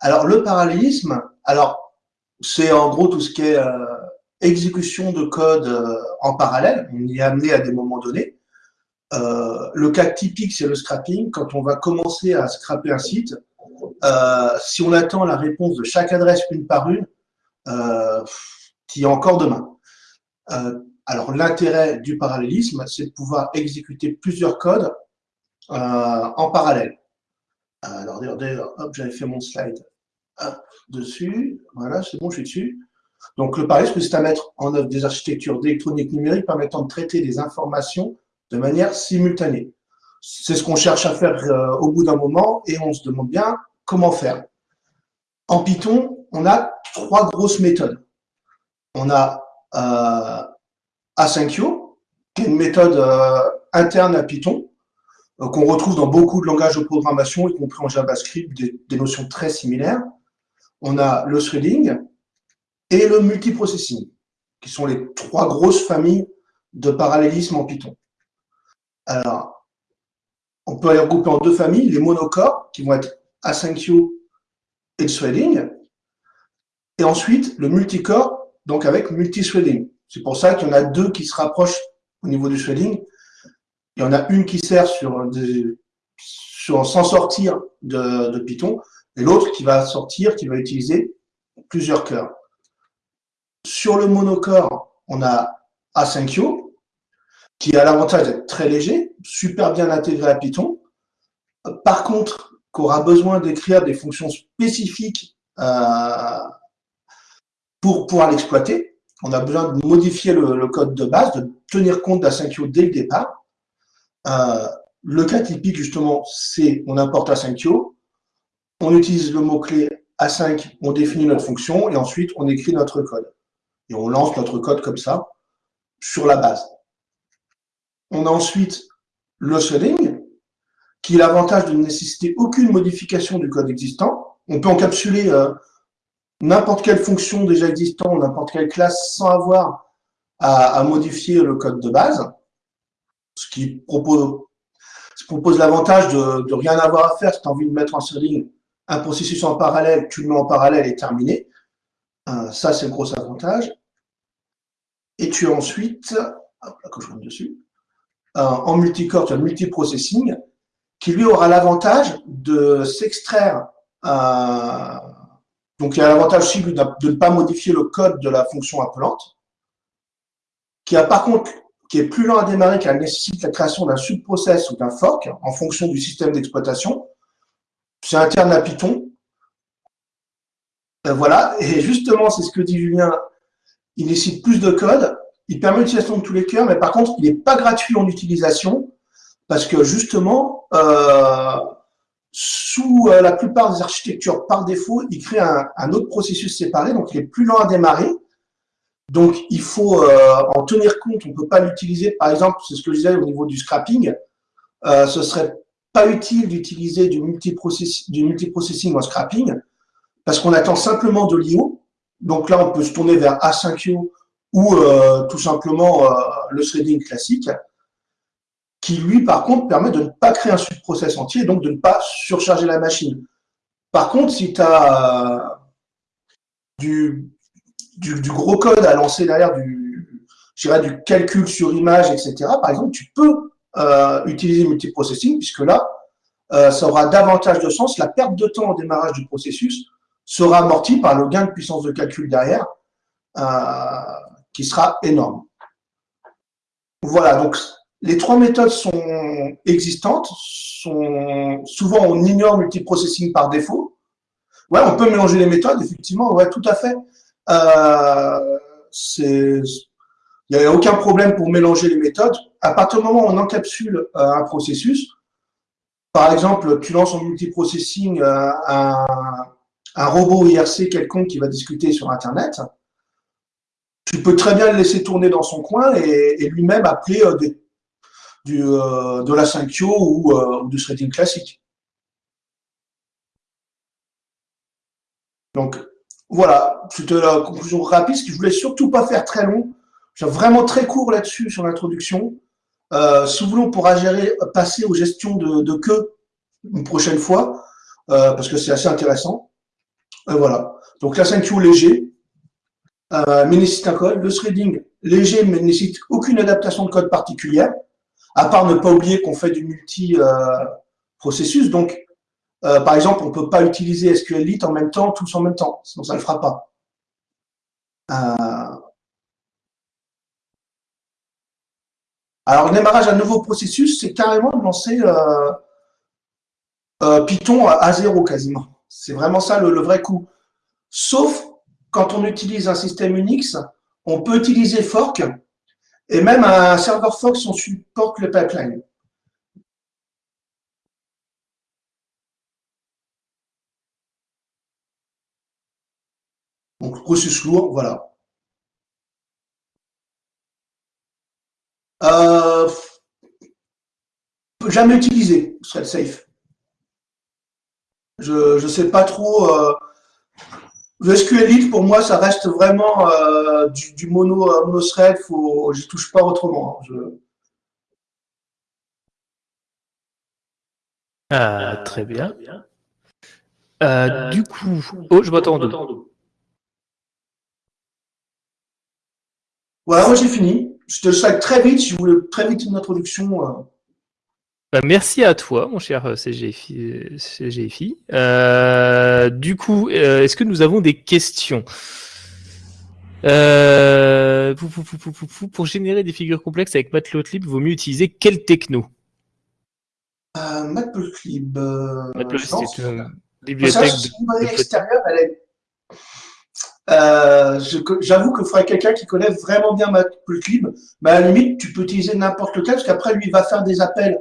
Alors, le parallélisme, alors, c'est en gros tout ce qui est euh, exécution de code euh, en parallèle. On y est amené à des moments donnés. Euh, le cas typique, c'est le scrapping. Quand on va commencer à scraper un site, si on attend la réponse de chaque adresse une par une, qui est encore demain. alors, l'intérêt du parallélisme, c'est de pouvoir exécuter plusieurs codes en parallèle. Alors, d'ailleurs, hop, j'avais fait mon slide dessus. Voilà, c'est bon, je suis dessus. Donc, le parallélisme, c'est à mettre en œuvre des architectures d'électronique numérique permettant de traiter des informations de manière simultanée. C'est ce qu'on cherche à faire euh, au bout d'un moment et on se demande bien comment faire. En Python, on a trois grosses méthodes. On a euh, Asyncyo, qui est une méthode euh, interne à Python, qu'on retrouve dans beaucoup de langages de programmation, y compris en JavaScript, des, notions très similaires. On a le threading et le multiprocessing, qui sont les trois grosses familles de parallélisme en Python. Alors, on peut les regrouper en deux familles, les monocores, qui vont être Asyncyo et le threading, et ensuite le multicore, donc avec multithreading. C'est pour ça qu'il y en a deux qui se rapprochent au niveau du threading, il y en a une qui sert sur, sur s'en sortir de, Python, et l'autre qui va sortir, qui va utiliser plusieurs cœurs. Sur le monocore, on a Asyncyo, qui a l'avantage d'être très léger, super bien intégré à Python. Par contre, qu'aura besoin d'écrire des fonctions spécifiques euh, pour pouvoir l'exploiter. On a besoin de modifier le, code de base, de tenir compte d'Asyncyo dès le départ. Euh, le cas typique, justement, c'est on importe Asyncyo, on utilise le mot-clé A5, on définit notre fonction, et ensuite on écrit notre code. Et on lance notre code comme ça, sur la base. On a ensuite le threading, qui a l'avantage de ne nécessiter aucune modification du code existant. On peut encapsuler euh, n'importe quelle fonction déjà existante, n'importe quelle classe, sans avoir à modifier le code de base ce qui propose, l'avantage de, rien avoir à faire. Si tu as envie de mettre en threading un processus en parallèle, tu le mets en parallèle et terminé. Euh, ça, c'est le gros avantage. Et tu as ensuite, hop là, que je dessus, euh, en multicore, tu as le multiprocessing, qui lui aura l'avantage de s'extraire. Euh, donc, il y a l'avantage aussi de ne pas modifier le code de la fonction appelante, qui a par contre qui est plus lent à démarrer car elle nécessite la création d'un subprocess ou d'un fork en fonction du système d'exploitation. C'est interne à Python. Euh, voilà, et justement, c'est ce que dit Julien, il nécessite plus de code, il permet l'utilisation de tous les cœurs, mais par contre, il n'est pas gratuit en utilisation, parce que justement, euh, sous euh, la plupart des architectures, par défaut, il crée un, un, autre processus séparé, donc il est plus lent à démarrer, donc, il faut euh, en tenir compte. On ne peut pas l'utiliser. Par exemple, c'est ce que je disais au niveau du scrapping. Euh, ce serait pas utile d'utiliser du, du multiprocessing en scrapping parce qu'on attend simplement de l'IO. Donc là, on peut se tourner vers Asyncyo ou euh, tout simplement euh, le threading classique qui, lui, par contre, permet de ne pas créer un subprocess entier, donc de ne pas surcharger la machine. Par contre, si tu as du du, gros code à lancer derrière du, du calcul sur image, etc., par exemple, tu peux euh, utiliser multiprocessing, puisque là, euh, ça aura davantage de sens. La perte de temps au démarrage du processus sera amortie par le gain de puissance de calcul derrière, euh, qui sera énorme. Voilà, donc les trois méthodes sont existantes. Sont, souvent, on ignore multiprocessing par défaut. Ouais, on peut mélanger les méthodes, effectivement, ouais, tout à fait. Euh, il n'y a aucun problème pour mélanger les méthodes. À partir du moment où on encapsule euh, un processus, par exemple, tu lances en multiprocessing euh, un, robot IRC quelconque qui va discuter sur Internet, tu peux très bien le laisser tourner dans son coin et, lui-même appeler de la 5 ou, ou du threading classique. Donc, voilà, c'était la conclusion rapide, ce que je voulais surtout pas faire très long. J'ai vraiment très court là-dessus sur l'introduction. Euh, voulez, on pourra gérer, passer aux gestions de, de queue une prochaine fois. parce que c'est assez intéressant. voilà. Donc la 5Q léger, mais nécessite un code. Le threading léger, mais nécessite aucune adaptation de code particulière, à part ne pas oublier qu'on fait du multi-processus. Donc, par exemple, on ne peut pas utiliser SQLite en même temps, tous en même temps, sinon ça ne le fera pas. Alors, le démarrage d'un nouveau processus, c'est carrément de lancer euh, euh, Python à, zéro quasiment. C'est vraiment ça le, vrai coup. Sauf quand on utilise un système Unix, on peut utiliser fork et même un serveur fork, on supporte le pipeline. Donc, processus lourd, voilà. Euh, jamais utilisé, serait safe. Je ne sais pas trop. Euh, le SQLite, pour moi, ça reste vraiment euh, du, mono, euh, mono thread. Faut, j'y touche pas autrement. Hein. Ah, très bien. du coup, oh, je m'attends. Voilà, moi j'ai fini je te souhaite très vite, je voulais très vite une introduction. Euh. Bah, merci à toi, mon cher CGFI. Euh, du coup, euh, est-ce que nous avons des questions? Pour, générer des figures complexes avec Matplotlib, vaut mieux utiliser quel techno? Matplotlib. Matplotlib, c'est une bibliothèque de, extérieure, elle est euh, J'avoue que faudrait quelqu'un qui connaît vraiment bien Matplotlib. Mais à la limite, tu peux utiliser n'importe lequel, parce qu'après, lui, il va faire des appels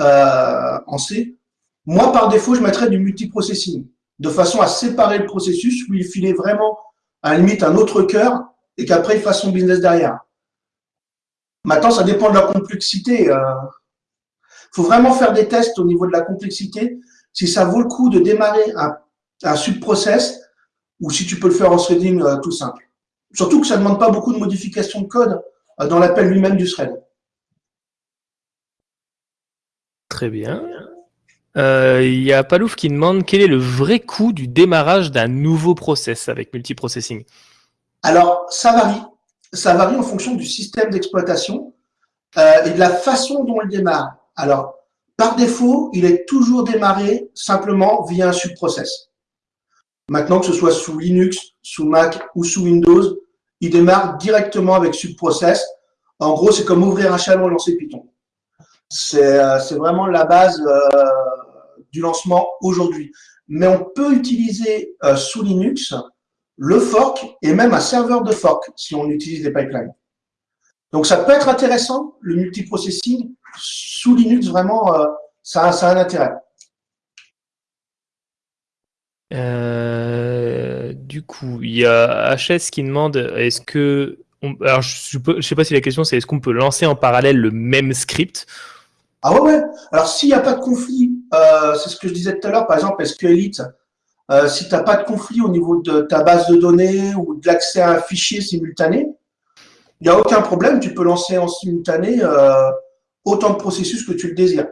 euh, en C. Moi, par défaut, je mettrais du multiprocessing, de façon à séparer le processus, où il filait vraiment, à la limite, un autre cœur, et qu'après, il fasse son business derrière. Maintenant, ça dépend de la complexité. Il euh. faut vraiment faire des tests au niveau de la complexité, si ça vaut le coup de démarrer un, un subprocess ou si tu peux le faire en threading euh, tout simple. Surtout que ça ne demande pas beaucoup de modifications de code euh, dans l'appel lui-même du thread. Très bien. Euh, il y a Palouf qui demande quel est le vrai coût du démarrage d'un nouveau process avec multiprocessing? Alors, ça varie. Ça varie en fonction du système d'exploitation et de la façon dont il démarre. Alors, par défaut, il est toujours démarré simplement via un subprocess. Maintenant, que ce soit sous Linux, sous Mac ou sous Windows, il démarre directement avec subprocess. En gros, c'est comme ouvrir un chaînon et lancer Python. C'est euh, vraiment la base euh, du lancement aujourd'hui. Mais on peut utiliser euh, sous Linux le fork et même un serveur de fork si on utilise des pipelines. Donc, ça peut être intéressant, le multiprocessing. Sous Linux, vraiment, ça, ça a un intérêt. Euh, du coup, il y a HS qui demande est-ce que. alors, je ne sais pas si la question c'est est-ce qu'on peut lancer en parallèle le même script? Ah ouais, ouais. Alors, s'il n'y a pas de conflit, euh, c'est ce que je disais tout à l'heure, par exemple, SQLite, euh, si tu n'as pas de conflit au niveau de ta base de données ou de l'accès à un fichier simultané, il n'y a aucun problème, tu peux lancer en simultané autant de processus que tu le désires.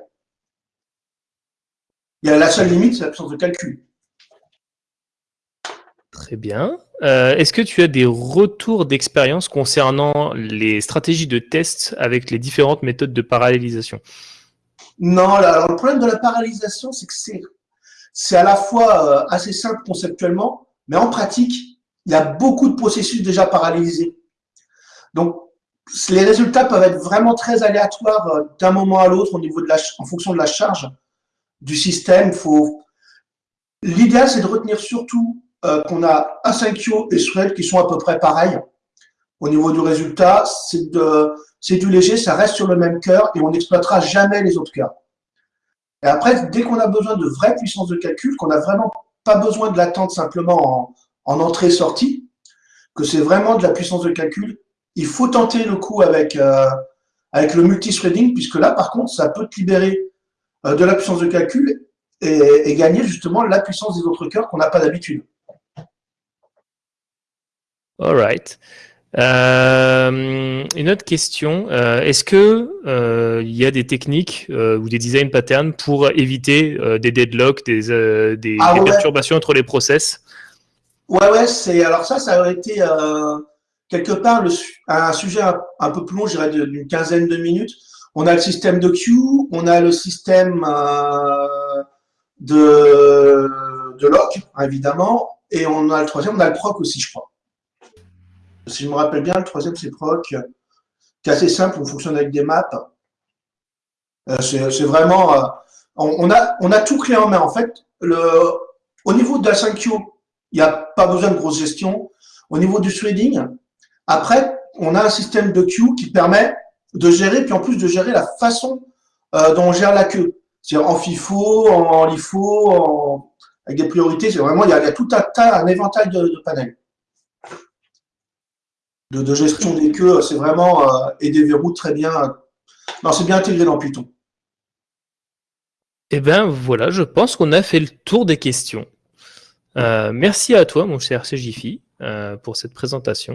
Il y a la seule limite, c'est l'absence de calcul. Très bien. Euh, est-ce que tu as des retours d'expérience concernant les stratégies de test avec les différentes méthodes de parallélisation? Non, alors le problème de la parallélisation, c'est que c'est à la fois euh, assez simple conceptuellement, mais en pratique, il y a beaucoup de processus déjà parallélisés. Donc, les résultats peuvent être vraiment très aléatoires euh, d'un moment à l'autre au niveau de la, en fonction de la charge du système. L'idéal, c'est de retenir surtout euh, qu'on a A5Io et Thread qui sont à peu près pareils. Au niveau du résultat, c'est du léger, ça reste sur le même cœur et on n'exploitera jamais les autres cœurs. Et après, dès qu'on a besoin de vraies puissances de calcul, qu'on n'a vraiment pas besoin de l'attendre simplement en, entrée-sortie, que c'est vraiment de la puissance de calcul, il faut tenter le coup avec, euh, avec le multithreading, puisque là, par contre, ça peut te libérer euh, de la puissance de calcul et, et gagner justement la puissance des autres cœurs qu'on n'a pas d'habitude. All right. Euh, une autre question, euh, est-ce que euh, il y a des techniques ou des design patterns pour éviter des deadlocks, des, des, Ah ouais. perturbations entre les process? Ouais, ouais, c'est alors ça, ça aurait été quelque part le, un sujet un, un peu plus long, je dirais de- d'une quinzaine de minutes. On a le système de queue, on a le système de, de lock, évidemment, et on a le troisième, on a le proc aussi, je crois. Si je me rappelle bien, le troisième, c'est proc, qui est assez simple, on fonctionne avec des maps. Euh, c'est vraiment... euh, on, a, on a tout clé en main, en fait. Le, au niveau de la 5Q, il n'y a pas besoin de grosse gestion. Au niveau du threading, après, on a un système de queue qui permet de gérer, puis en plus de gérer la façon euh, dont on gère la queue. C'est-à-dire en FIFO, en LIFO, avec des priorités. C'est vraiment, il y, a, tout un tas, un éventail de panels. De, gestion des queues, c'est vraiment, euh, et des verrous très bien. Non, c'est bien intégré dans Python. Eh bien voilà, je pense qu'on a fait le tour des questions. Euh, merci à toi, mon cher CJFI, euh, pour cette présentation.